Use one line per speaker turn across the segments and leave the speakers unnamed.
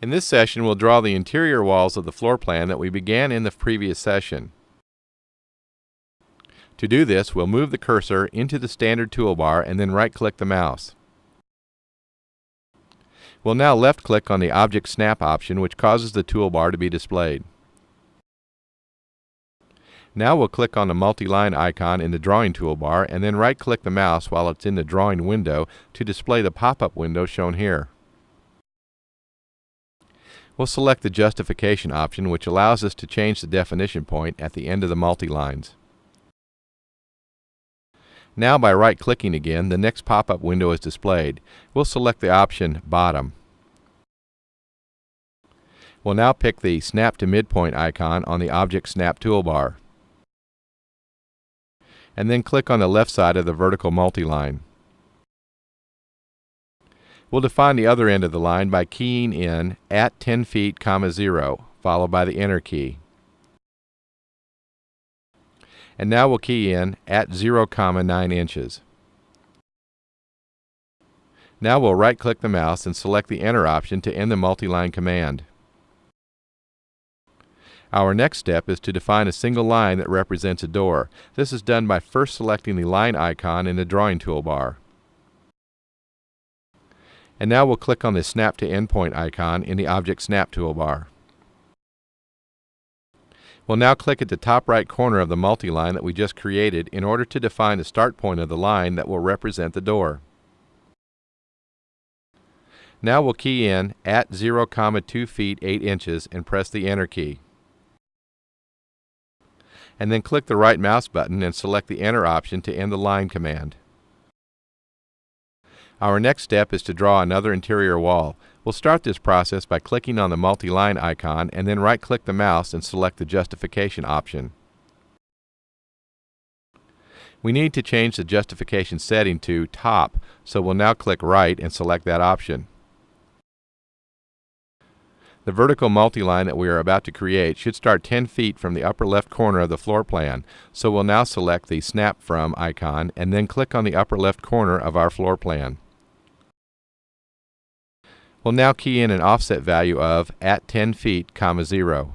In this session, we'll draw the interior walls of the floor plan that we began in the previous session. To do this, we'll move the cursor into the standard toolbar and then right-click the mouse. We'll now left-click on the Object Snap option, which causes the toolbar to be displayed. Now we'll click on the multi-line icon in the Drawing toolbar and then right-click the mouse while it's in the Drawing window to display the pop-up window shown here. We'll select the justification option which allows us to change the definition point at the end of the multi-lines. Now by right-clicking again, the next pop-up window is displayed. We'll select the option Bottom. We'll now pick the Snap to Midpoint icon on the Object Snap toolbar. And then click on the left side of the vertical multi-line. We'll define the other end of the line by keying in at 10 feet, comma 0, followed by the Enter key. And now we'll key in at 0, comma 9 inches. Now we'll right-click the mouse and select the Enter option to end the multi-line command. Our next step is to define a single line that represents a door. This is done by first selecting the line icon in the drawing toolbar. And now we'll click on the Snap to Endpoint icon in the Object Snap toolbar. We'll now click at the top right corner of the multi-line that we just created in order to define the start point of the line that will represent the door. Now we'll key in at 0, 2 feet 8 inches and press the Enter key. And then click the right mouse button and select the Enter option to end the line command. Our next step is to draw another interior wall. We'll start this process by clicking on the multi-line icon and then right-click the mouse and select the justification option. We need to change the justification setting to top, so we'll now click right and select that option. The vertical multi-line that we are about to create should start 10 feet from the upper left corner of the floor plan, so we'll now select the Snap From icon and then click on the upper left corner of our floor plan. We'll now key in an offset value of at 10 feet, comma 0.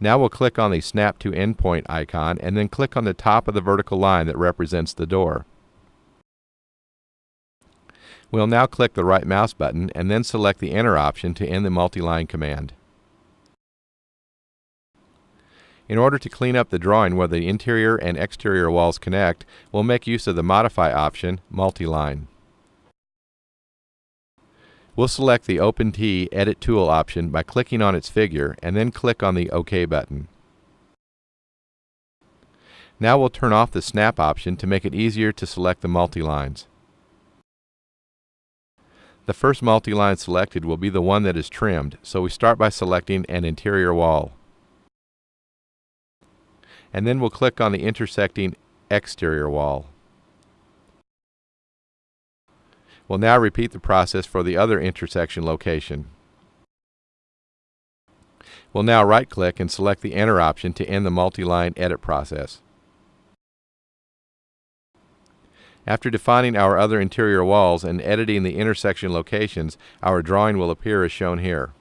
Now we'll click on the Snap to Endpoint icon and then click on the top of the vertical line that represents the door. We'll now click the right mouse button and then select the Enter option to end the multi-line command. In order to clean up the drawing where the interior and exterior walls connect, we'll make use of the Modify option, Multi-Line. We'll select the Open Tee Edit Tool option by clicking on its figure and then click on the OK button. Now we'll turn off the Snap option to make it easier to select the multi-lines. The first multi-line selected will be the one that is trimmed, so we start by selecting an interior wall. And then we'll click on the intersecting exterior wall. We'll now repeat the process for the other intersection location. We'll now right-click and select the Enter option to end the multi-line edit process. After defining our other interior walls and editing the intersection locations, our drawing will appear as shown here.